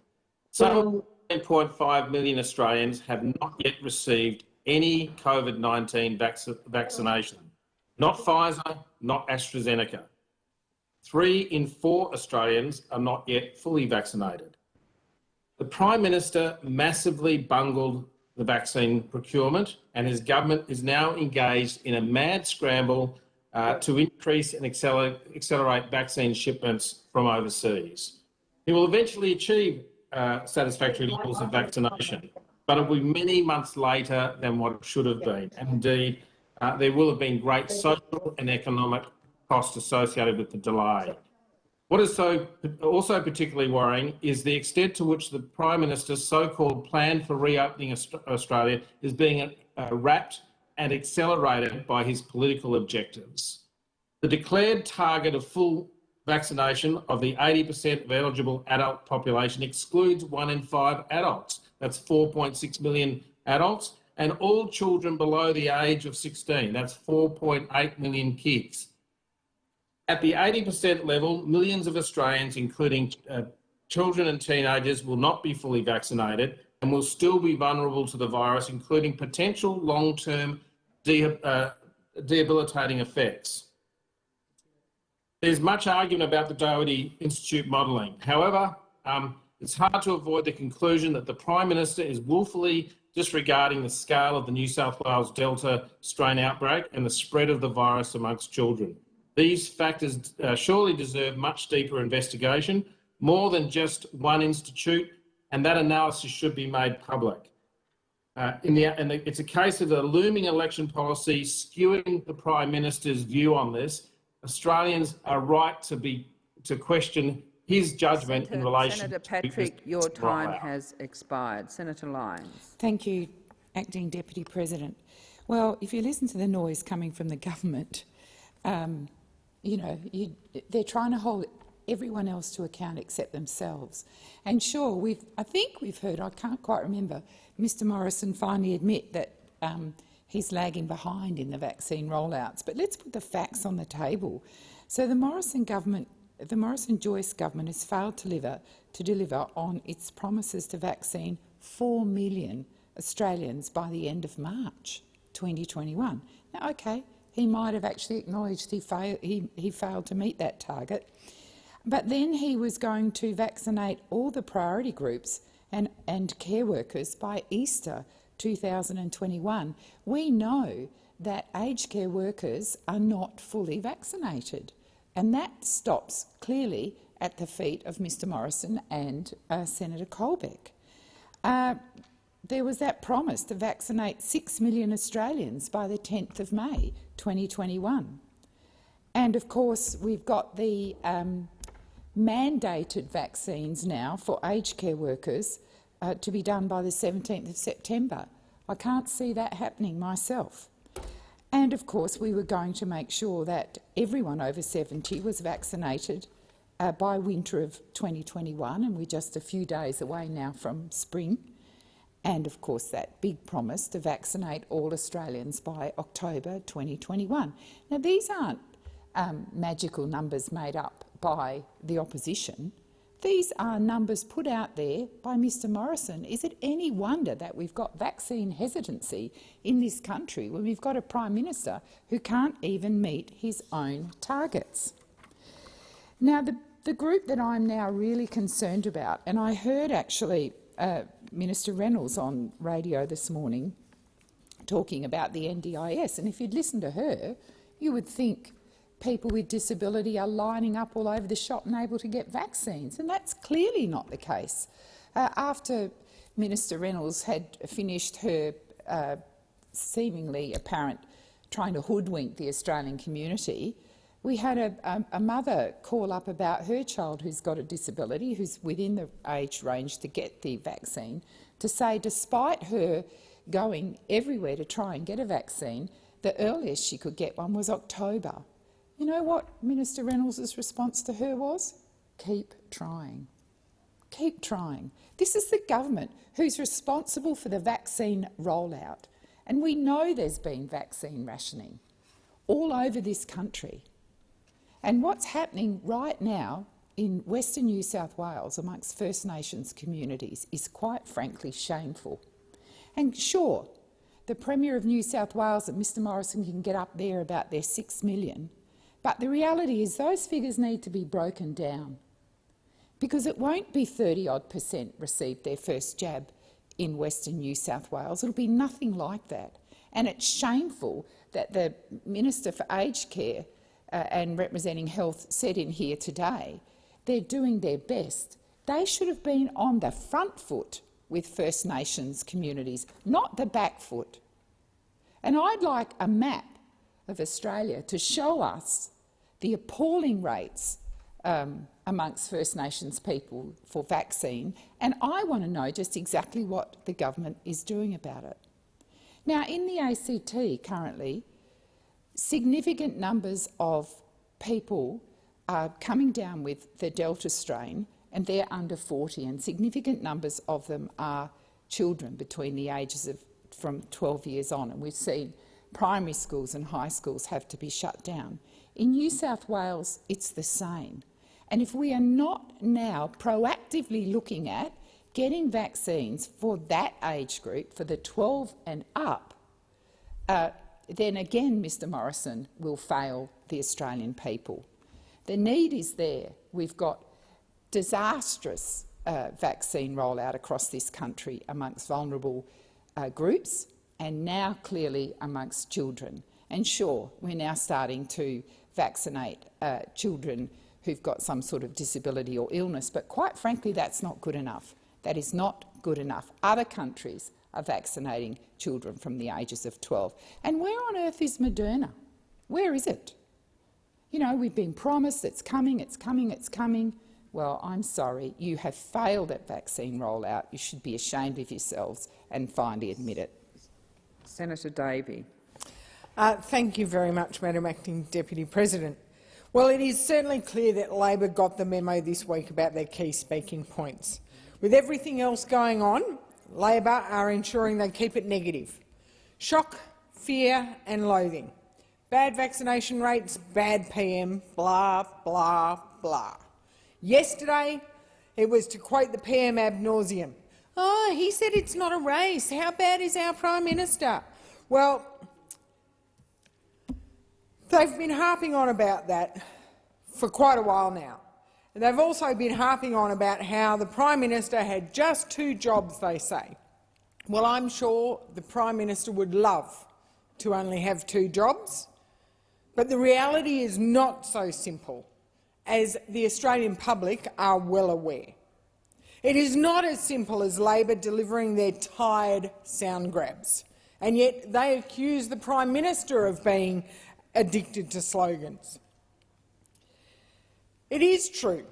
Some 10.5 million Australians have not yet received any COVID-19 vac vaccination. Not Pfizer, not AstraZeneca. Three in four Australians are not yet fully vaccinated. The Prime Minister massively bungled the vaccine procurement and his government is now engaged in a mad scramble uh, to increase and accelerate, accelerate vaccine shipments from overseas. He will eventually achieve uh, satisfactory levels of vaccination, but it will be many months later than what it should have been. And indeed, uh, there will have been great social and economic costs associated with the delay. What is so also particularly worrying is the extent to which the Prime Minister's so-called plan for reopening Australia is being uh, wrapped and accelerated by his political objectives. The declared target of full vaccination of the 80% of eligible adult population excludes one in five adults. That's 4.6 million adults and all children below the age of 16. That's 4.8 million kids. At the 80% level, millions of Australians, including uh, children and teenagers will not be fully vaccinated and will still be vulnerable to the virus, including potential long-term de uh, debilitating effects. There's much argument about the Doherty Institute modelling. However, um, it's hard to avoid the conclusion that the Prime Minister is willfully disregarding the scale of the New South Wales Delta strain outbreak and the spread of the virus amongst children. These factors uh, surely deserve much deeper investigation, more than just one institute, and that analysis should be made public. Uh, in the, and it's a case of a looming election policy skewing the Prime Minister's view on this. Australians are right to be to question his judgment Senator, in relation to the. Senator Patrick, this your time rollout. has expired. Senator Lyons. Thank you, Acting Deputy President. Well, if you listen to the noise coming from the government, um, you know, you, they're trying to hold everyone else to account except themselves. And sure, we've, I think we've heard, I can't quite remember, Mr Morrison finally admit that um, he's lagging behind in the vaccine rollouts. But let's put the facts on the table. So the Morrison government, the Morrison-Joyce government has failed to deliver, to deliver on its promises to vaccine 4 million Australians by the end of March 2021. Now, okay, he might have actually acknowledged he, fail, he, he failed to meet that target, but then he was going to vaccinate all the priority groups and, and care workers by Easter 2021. We know that aged care workers are not fully vaccinated, and that stops clearly at the feet of Mr Morrison and uh, Senator Colbeck. Uh, there was that promise to vaccinate 6 million Australians by the 10th of May 2021. And of course, we've got the um, mandated vaccines now for aged care workers uh, to be done by the 17th of September. I can't see that happening myself. And of course, we were going to make sure that everyone over 70 was vaccinated uh, by winter of 2021, and we're just a few days away now from spring. And of course, that big promise to vaccinate all Australians by October 2021. Now, these aren't um, magical numbers made up by the opposition. These are numbers put out there by Mr Morrison. Is it any wonder that we've got vaccine hesitancy in this country when we've got a Prime Minister who can't even meet his own targets? Now, the, the group that I'm now really concerned about, and I heard actually uh, Minister Reynolds on radio this morning talking about the NDIS, and if you'd listened to her, you would think people with disability are lining up all over the shop and able to get vaccines, and that's clearly not the case. Uh, after Minister Reynolds had finished her uh, seemingly apparent trying to hoodwink the Australian community, we had a, a, a, mother call up about her child who's got a disability, who's within the age range to get the vaccine, to say despite her going everywhere to try and get a vaccine, the earliest she could get one was October. You know what Minister Reynolds' response to her was? Keep trying. Keep trying. This is the government who's responsible for the vaccine rollout. And we know there's been vaccine rationing all over this country. And what's happening right now in Western New South Wales amongst First Nations communities is quite frankly shameful. And sure, the Premier of New South Wales and Mr Morrison can get up there about their six million, but the reality is those figures need to be broken down because it won't be 30 odd percent received their first jab in Western New South Wales. It'll be nothing like that. And it's shameful that the Minister for Aged Care uh, and representing health said in here today they're doing their best. They should have been on the front foot with First Nations communities, not the back foot. And I'd like a map of Australia to show us the appalling rates um, amongst First Nations people for vaccine, and I want to know just exactly what the government is doing about it. Now, in the ACT currently, significant numbers of people are coming down with the Delta strain, and they're under 40, and significant numbers of them are children between the ages of from 12 years on, and we've seen primary schools and high schools have to be shut down. In New South Wales, it's the same. And if we are not now proactively looking at getting vaccines for that age group, for the 12 and up, uh, then again Mr Morrison will fail the Australian people. The need is there. We've got disastrous uh, vaccine rollout across this country amongst vulnerable uh, groups and now clearly amongst children. And sure, we're now starting to vaccinate uh, children who've got some sort of disability or illness, but quite frankly that's not good enough. That is not good enough. Other countries are vaccinating children from the ages of 12. And where on earth is Moderna? Where is it? You know, we've been promised it's coming, it's coming, it's coming. Well, I'm sorry, you have failed at vaccine rollout. You should be ashamed of yourselves and finally admit it. Senator Davey. Uh, thank you very much, Madam Acting Deputy President. Well, it is certainly clear that Labor got the memo this week about their key speaking points. With everything else going on, Labor are ensuring they keep it negative. Shock, fear and loathing. Bad vaccination rates, bad PM, blah, blah, blah. Yesterday, it was to quote the PM ab nauseum. Oh, he said it's not a race. How bad is our Prime Minister? Well, they've been harping on about that for quite a while now. And they've also been harping on about how the Prime Minister had just two jobs, they say. Well, I'm sure the Prime Minister would love to only have two jobs, but the reality is not so simple, as the Australian public are well aware. It is not as simple as Labor delivering their tired sound grabs, and yet they accuse the Prime Minister of being addicted to slogans. It is true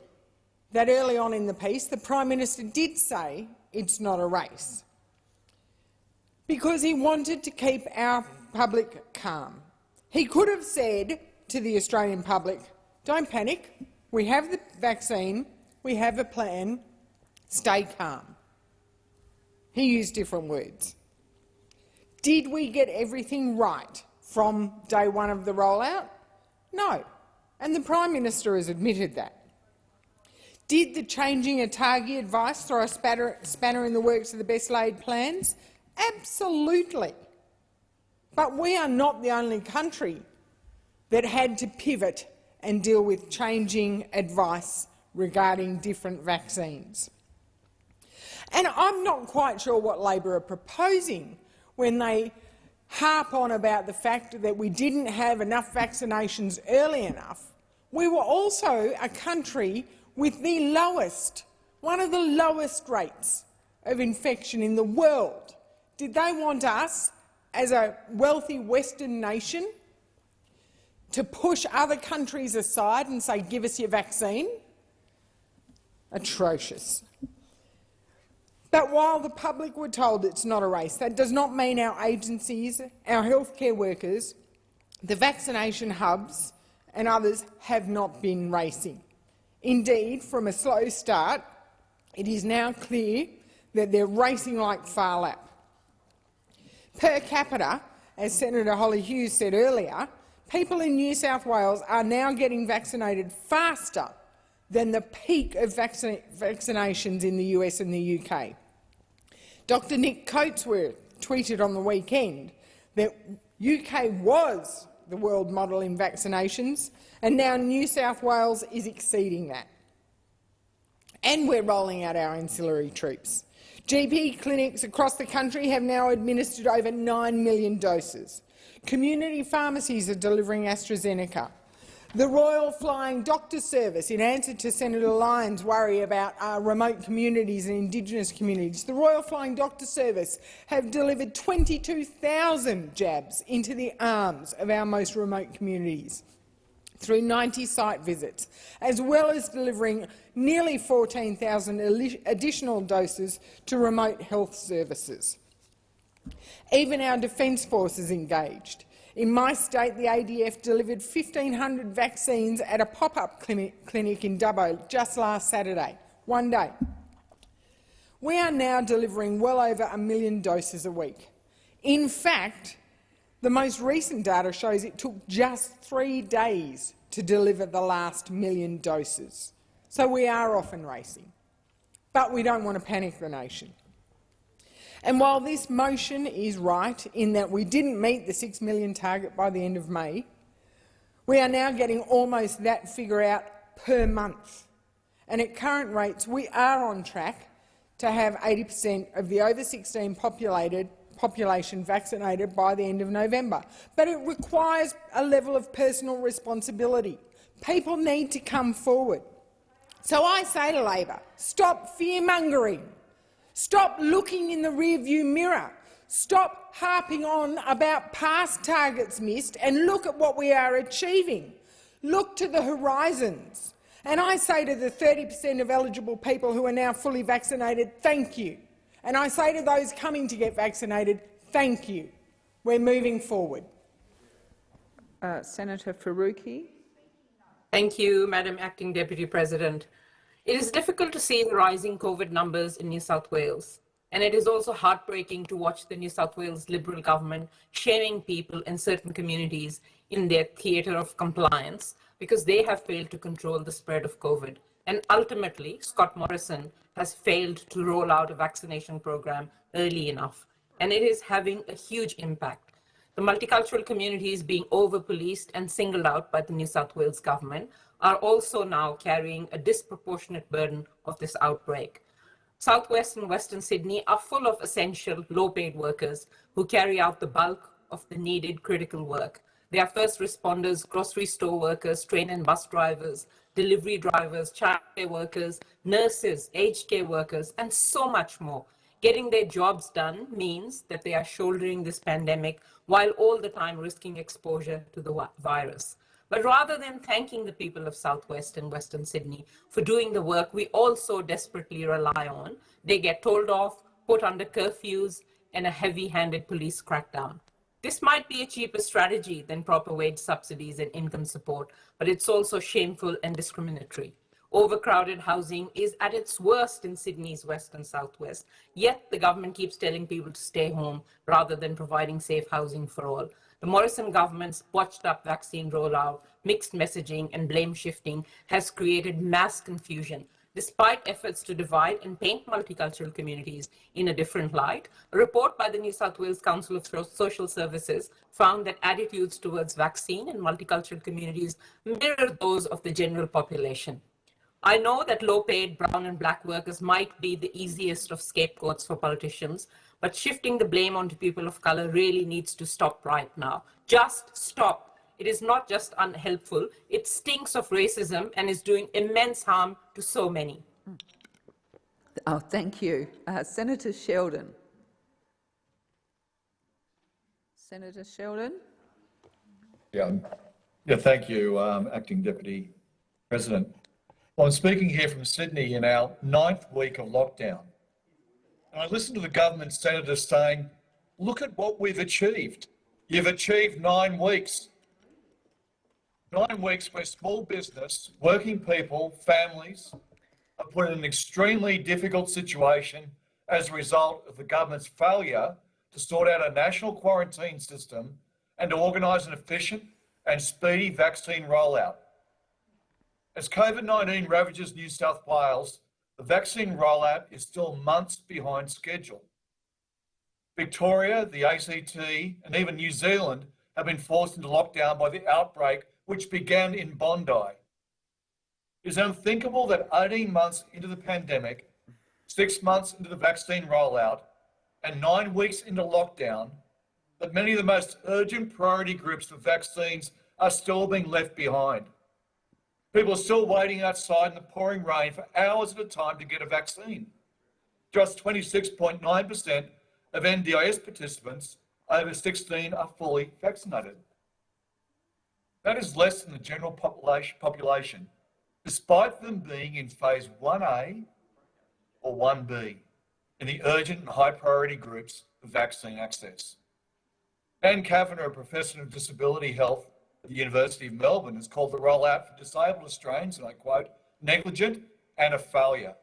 that early on in the piece the Prime Minister did say it's not a race because he wanted to keep our public calm. He could have said to the Australian public, don't panic, we have the vaccine, we have a plan, stay calm. He used different words. Did we get everything right from day one of the rollout? No and the Prime Minister has admitted that. Did the changing ATAGI advice throw a spanner in the works of the best laid plans? Absolutely. But we are not the only country that had to pivot and deal with changing advice regarding different vaccines. And I'm not quite sure what Labor are proposing when they harp on about the fact that we didn't have enough vaccinations early enough we were also a country with the lowest, one of the lowest rates of infection in the world. Did they want us, as a wealthy Western nation, to push other countries aside and say, give us your vaccine? Atrocious. But while the public were told it's not a race, that does not mean our agencies, our healthcare workers, the vaccination hubs and others have not been racing. Indeed, from a slow start, it is now clear that they're racing like Phar Lap. Per capita, as Senator Hollie Hughes said earlier, people in New South Wales are now getting vaccinated faster than the peak of vaccina vaccinations in the US and the UK. Dr Nick Coatsworth tweeted on the weekend that UK was the world model in vaccinations, and now New South Wales is exceeding that. And we're rolling out our ancillary troops. GP clinics across the country have now administered over 9 million doses. Community pharmacies are delivering AstraZeneca. The Royal Flying Doctor Service, in answer to Senator Lyons' worry about uh, remote communities and Indigenous communities, the Royal Flying Doctor Service have delivered 22,000 jabs into the arms of our most remote communities through 90 site visits, as well as delivering nearly 14,000 additional doses to remote health services. Even our Defence Force is engaged. In my state, the ADF delivered 1,500 vaccines at a pop-up clinic in Dubbo just last Saturday, one day. We are now delivering well over a million doses a week. In fact, the most recent data shows it took just three days to deliver the last million doses So we are often racing. But we don't want to panic the nation. And while this motion is right in that we didn't meet the 6 million target by the end of May, we are now getting almost that figure out per month. And at current rates, we are on track to have 80 per cent of the over 16 populated population vaccinated by the end of November. But it requires a level of personal responsibility. People need to come forward. So I say to Labor, stop fear-mongering. Stop looking in the rearview mirror. Stop harping on about past targets missed and look at what we are achieving. Look to the horizons. And I say to the 30 per cent of eligible people who are now fully vaccinated, thank you. And I say to those coming to get vaccinated, thank you. We're moving forward. Uh, Senator Faruqi. Thank you, Madam Acting Deputy President. It is difficult to see the rising COVID numbers in New South Wales. And it is also heartbreaking to watch the New South Wales Liberal government shaming people in certain communities in their theatre of compliance because they have failed to control the spread of COVID. And ultimately, Scott Morrison has failed to roll out a vaccination program early enough. And it is having a huge impact. The multicultural communities being over-policed and singled out by the New South Wales government are also now carrying a disproportionate burden of this outbreak. Southwest and Western Sydney are full of essential, low-paid workers who carry out the bulk of the needed critical work. They are first responders, grocery store workers, train and bus drivers, delivery drivers, childcare workers, nurses, aged care workers, and so much more. Getting their jobs done means that they are shouldering this pandemic while all the time risking exposure to the virus. But rather than thanking the people of Southwest and Western Sydney for doing the work we all so desperately rely on, they get told off, put under curfews, and a heavy-handed police crackdown. This might be a cheaper strategy than proper wage subsidies and income support, but it's also shameful and discriminatory. Overcrowded housing is at its worst in Sydney's west and southwest, yet the government keeps telling people to stay home rather than providing safe housing for all. The Morrison government's botched up vaccine rollout, mixed messaging and blame shifting has created mass confusion. Despite efforts to divide and paint multicultural communities in a different light, a report by the New South Wales Council of Social Services found that attitudes towards vaccine and multicultural communities mirror those of the general population. I know that low-paid brown and black workers might be the easiest of scapegoats for politicians, but shifting the blame onto people of color really needs to stop right now. Just stop. It is not just unhelpful, it stinks of racism and is doing immense harm to so many. Oh, thank you. Uh, Senator Sheldon. Senator Sheldon. Yeah, yeah thank you, um, Acting Deputy President. Well, I'm speaking here from Sydney in our ninth week of lockdown. And I listened to the government senators saying, look at what we've achieved. You've achieved nine weeks. Nine weeks where small business, working people, families are put in an extremely difficult situation as a result of the government's failure to sort out a national quarantine system and to organise an efficient and speedy vaccine rollout. As COVID-19 ravages New South Wales, the vaccine rollout is still months behind schedule. Victoria, the ACT, and even New Zealand have been forced into lockdown by the outbreak which began in Bondi. It is unthinkable that 18 months into the pandemic, six months into the vaccine rollout, and nine weeks into lockdown, that many of the most urgent priority groups for vaccines are still being left behind. People are still waiting outside in the pouring rain for hours at a time to get a vaccine. Just 26.9% of NDIS participants over 16 are fully vaccinated. That is less than the general population, despite them being in phase 1A or 1B in the urgent and high priority groups of vaccine access. Dan Kavanagh, a professor of disability health the University of Melbourne has called the rollout for disabled Australians, and I quote, negligent and a failure.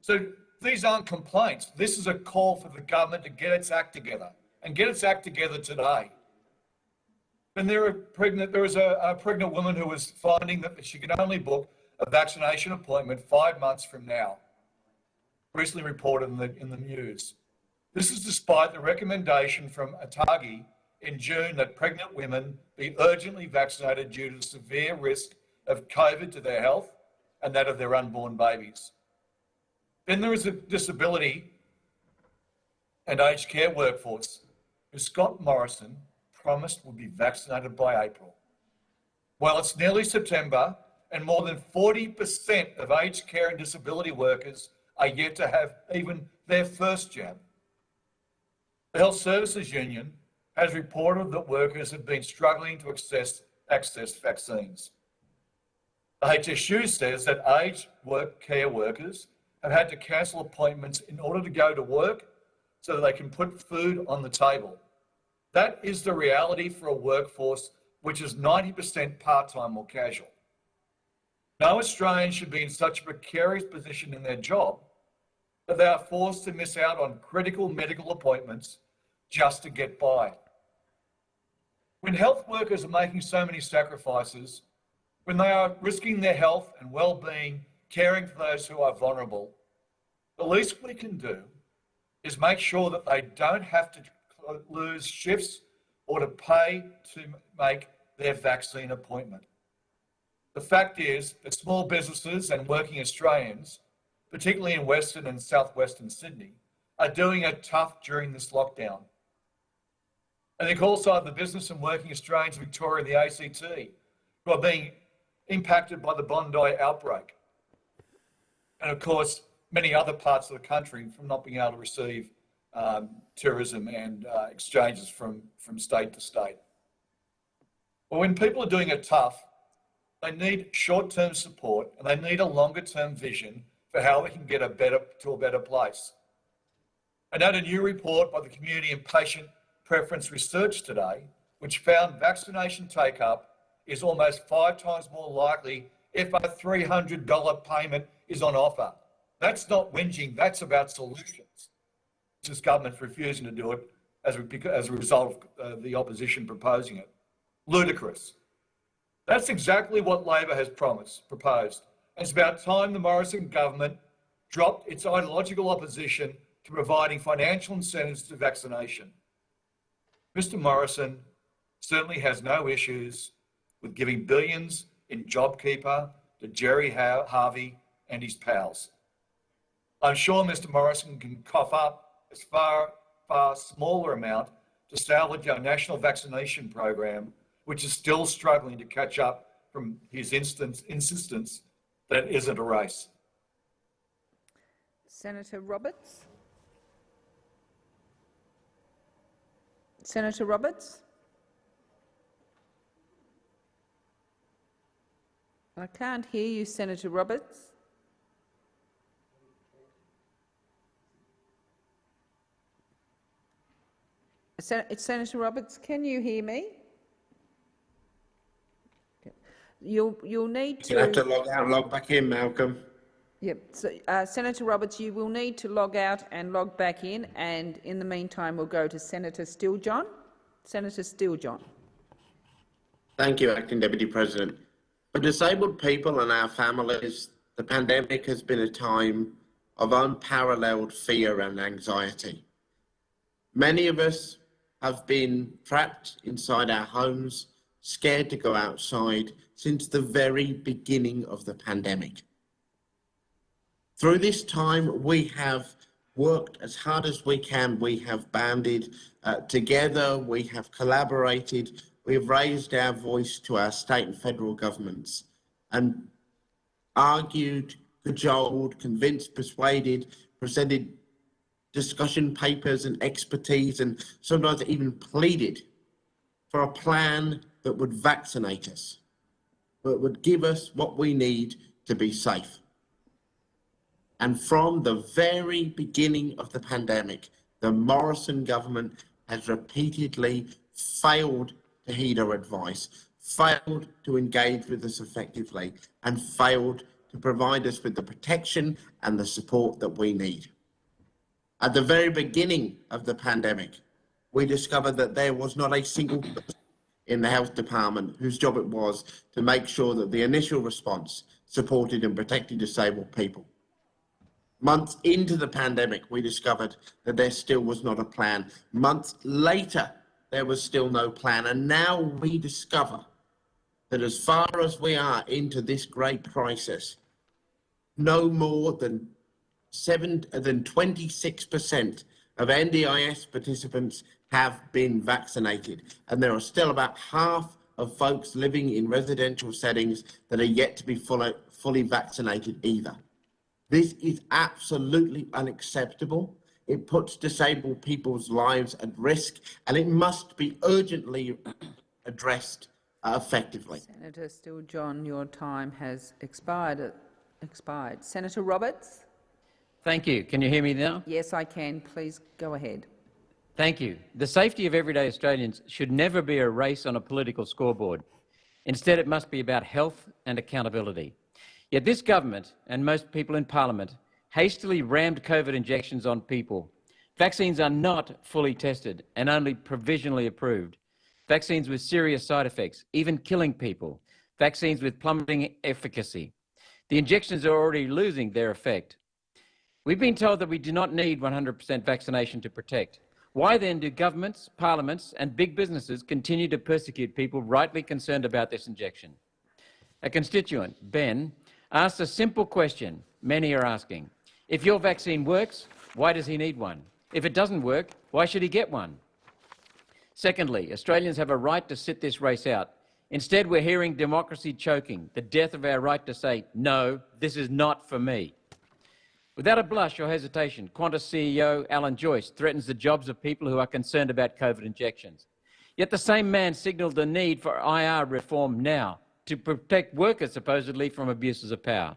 So these aren't complaints. This is a call for the government to get its act together and get its act together today. And there, pregnant, there was a, a pregnant woman who was finding that she could only book a vaccination appointment five months from now, recently reported in the, in the news. This is despite the recommendation from ATAGI in June that pregnant women be urgently vaccinated due to the severe risk of COVID to their health and that of their unborn babies. Then there is a disability and aged care workforce who Scott Morrison promised would be vaccinated by April. Well, it's nearly September and more than 40% of aged care and disability workers are yet to have even their first jab. The Health Services Union has reported that workers have been struggling to access, access vaccines. The HSU says that aged work care workers have had to cancel appointments in order to go to work so that they can put food on the table. That is the reality for a workforce which is 90% part-time or casual. No Australian should be in such a precarious position in their job that they are forced to miss out on critical medical appointments just to get by. When health workers are making so many sacrifices, when they are risking their health and well-being caring for those who are vulnerable, the least we can do is make sure that they don't have to lose shifts or to pay to make their vaccine appointment. The fact is that small businesses and working Australians, particularly in Western and Southwestern Sydney, are doing it tough during this lockdown. I think also have the business and working Australians in Victoria and the ACT who are being impacted by the Bondi outbreak. And of course, many other parts of the country from not being able to receive um, tourism and uh, exchanges from, from state to state. Well, when people are doing it tough, they need short-term support and they need a longer-term vision for how they can get a better to a better place. I note a new report by the Community and Patient Preference Research today, which found vaccination take-up is almost five times more likely if a $300 payment is on offer. That's not whinging, that's about solutions. This government's refusing to do it as a, as a result of uh, the opposition proposing it. Ludicrous. That's exactly what Labor has promised, proposed. It's about time the Morrison government dropped its ideological opposition to providing financial incentives to vaccination. Mr Morrison certainly has no issues with giving billions in JobKeeper to Gerry Harvey and his pals. I'm sure Mr Morrison can cough up a far, far smaller amount to salvage our national vaccination program which is still struggling to catch up from his instance, insistence that it isn't a race. Senator Roberts. Senator Roberts. I can't hear you, Senator Roberts. Senator Roberts, can you hear me? You'll you'll need to. You have to log out and log back in, Malcolm. Yep. So, uh, Senator Roberts, you will need to log out and log back in, and in the meantime, we'll go to Senator Steele-John. Senator Steele-John. Thank you, Acting Deputy President. For disabled people and our families, the pandemic has been a time of unparalleled fear and anxiety. Many of us have been trapped inside our homes, scared to go outside, since the very beginning of the pandemic. Through this time, we have worked as hard as we can. We have banded uh, together, we have collaborated, we have raised our voice to our state and federal governments and argued, cajoled, convinced, persuaded, presented discussion papers and expertise and sometimes even pleaded for a plan that would vaccinate us that would give us what we need to be safe. And from the very beginning of the pandemic, the Morrison government has repeatedly failed to heed our advice, failed to engage with us effectively, and failed to provide us with the protection and the support that we need. At the very beginning of the pandemic, we discovered that there was not a single person in the health department whose job it was to make sure that the initial response supported and protected disabled people. Months into the pandemic, we discovered that there still was not a plan. Months later, there was still no plan. And now we discover that as far as we are into this great crisis, no more than seven than 26% of NDIS participants have been vaccinated. And there are still about half of folks living in residential settings that are yet to be fully, fully vaccinated either. This is absolutely unacceptable. It puts disabled people's lives at risk and it must be urgently addressed uh, effectively. Senator Steele-John, your time has expired. expired. Senator Roberts? Thank you. Can you hear me now? Yes, I can. Please go ahead. Thank you. The safety of everyday Australians should never be a race on a political scoreboard. Instead, it must be about health and accountability. Yet this government and most people in parliament hastily rammed COVID injections on people. Vaccines are not fully tested and only provisionally approved. Vaccines with serious side effects, even killing people. Vaccines with plummeting efficacy. The injections are already losing their effect. We've been told that we do not need 100% vaccination to protect. Why then do governments, parliaments and big businesses continue to persecute people rightly concerned about this injection? A constituent, Ben, asked a simple question many are asking. If your vaccine works, why does he need one? If it doesn't work, why should he get one? Secondly, Australians have a right to sit this race out. Instead, we're hearing democracy choking, the death of our right to say, no, this is not for me. Without a blush or hesitation, Qantas CEO Alan Joyce threatens the jobs of people who are concerned about COVID injections. Yet the same man signalled the need for IR reform now to protect workers supposedly from abuses of power.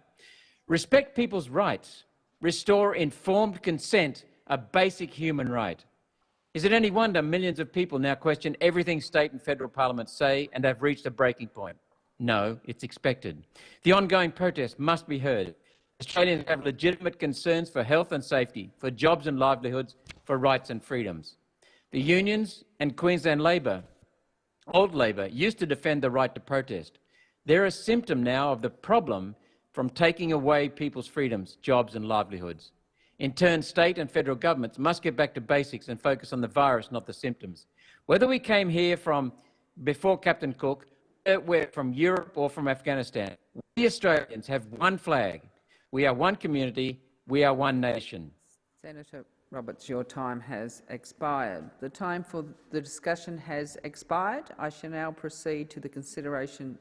Respect people's rights. Restore informed consent, a basic human right. Is it any wonder millions of people now question everything state and federal parliaments say and have reached a breaking point? No, it's expected. The ongoing protest must be heard. Australians have legitimate concerns for health and safety, for jobs and livelihoods, for rights and freedoms. The unions and Queensland Labor, old Labor, used to defend the right to protest. They're a symptom now of the problem from taking away people's freedoms, jobs and livelihoods. In turn, state and federal governments must get back to basics and focus on the virus, not the symptoms. Whether we came here from before Captain Cook, we're from Europe or from Afghanistan, we Australians have one flag, we are one community. We are one nation. Senator Roberts, your time has expired. The time for the discussion has expired. I shall now proceed to the consideration